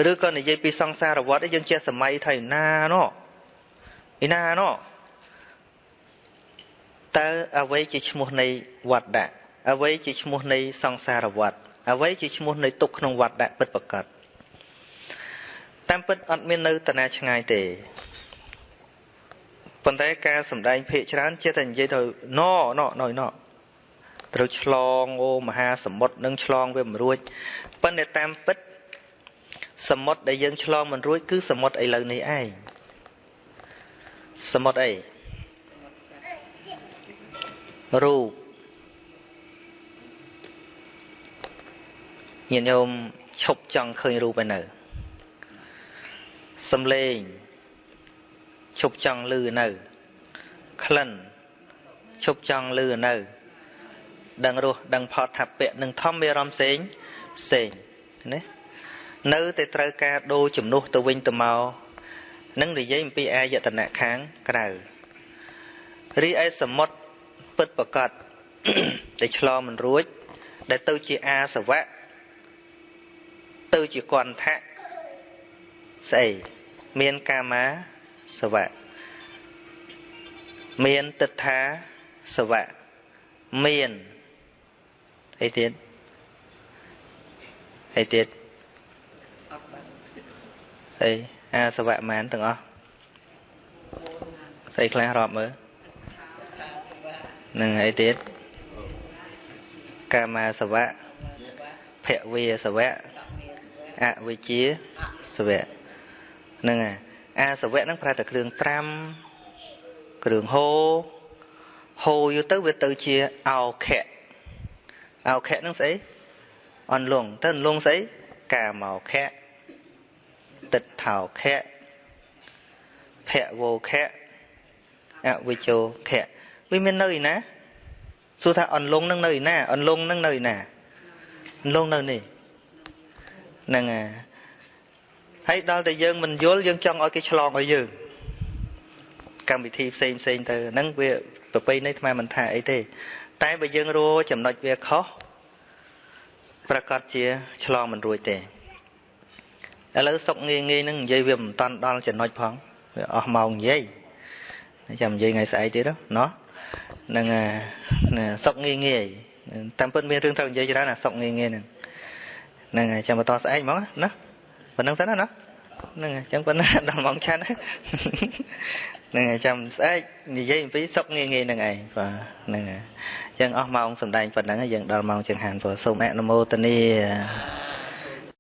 [SPEAKER 1] ឬក៏និយាយពីសង្សារវដ្តយើងជាសម័យថៃណាណោះឯណាណោះតើអ្វីជាឈ្មោះនៃវត្តៈអ្វីជាឈ្មោះនៃសង្សារវដ្តអ្វីជាឈ្មោះនៃទុក្ខក្នុងវត្តៈពិតប្រកបតាមពិតអត់មាននៅតាណាឆ្ងាយទេប៉ុន្តែការសំដែងភាកច្រើនចេះតែនិយាយទៅណណណណ ត្រូវឆ្លងអូមហាសមុទ្រនឹងឆ្លងវាមិនរួចប៉ុន្តែតាមពិតសមុទ្រដែលយើងឆ្លងមិនរួចគឺសមុទ្រឥឡូវនេះឯងសមុទ្រអីរូបញាតិញោមឈប់ចង់ឃើញរូបឯនៅសំឡេងឈប់ចង់លឺនៅក្លិនឈប់ចង់លឺនៅ ដឹងរសដឹងផតថាពៈនឹងធម្មអារម្មណ៍ផ្សេងផ្សេងណានៅតែត្រូវការដូរជំនួសទៅវិញទៅមកនឹងនិយាយអំពីអាយតនៈខាងក្រៅរីឯសមុទ្រពិតប្រកបតែឆ្លងមិនរួច ដែលទៅជាអាសវៈទៅជាគន្ធៈស្អីមានកាមាសវៈមានទិដ្ឋាសវៈមាន អីទៀតអីទៀតអីអាសវៈមានទាំងអស់ស្អីខ្លះរាប់មើលនឹងអីទៀតកាមាសវៈភវិសវៈអវិជ្ជាសវៈហ្នឹងហើយអាសវៈហ្នឹងប្រែតែគ្រឿងត្រាំគ្រឿងហូរហូរយូរទៅវាទៅជាអោខៈ អោខៈហ្នឹងស្អីអន្លងទៅអន្លងស្អីកាមកខៈទឹកថោខៈភវោខៈអវិជោខៈវាមាននៅឯណាសួរថាអន្លងនឹងនៅឯណាអន្លងនឹងនៅឯណាអន្លងនៅនេះហ្នឹងហើយហើយដល់តែយើងមិនយល់យើងចង់ឲ្យគេឆ្លងឲ្យយើងកម្មវិធីផ្សេងផ្សេងទៅហ្នឹងវាប្រពៃណីថ្មមិនថាអីទេ តែបើយើងរੂចំណុចវាខុសប្រកាសជាឆ្លងមិនរួចទេឥឡូវសុកងាយងាយហ្នឹងនិយាយវាមិនតាន់ដល់ចំណុចផងវាអស់ម៉ោងនិយាយចាំនិយាយថ្ងៃស្អែកទៀតណោះហ្នឹងសុកងាយងាយតាមពិតមានរឿងត្រូវនិយាយច្រើនណាសុកងាយងាយហ្នឹងហ្នឹងហើយចាំបន្តស្អែកហ្មងណាប៉ុណ្្នឹងសិនណាហ្នឹងហើយអញ្ចឹងប៉ុណ្ណាដល់ម៉ោងឆាន់ហ្នឹងហើយចាំស្អែកនិយាយអំពីសុកងាយងាយហ្នឹងឯងបាទហ្នឹងហើយអញ្ចឹងអស់ម៉ោងសំដែងប៉ុណ្ណឹងយើងដល់ម៉ោងចង្ហាន់ព្រោះសូមអនុមោទនា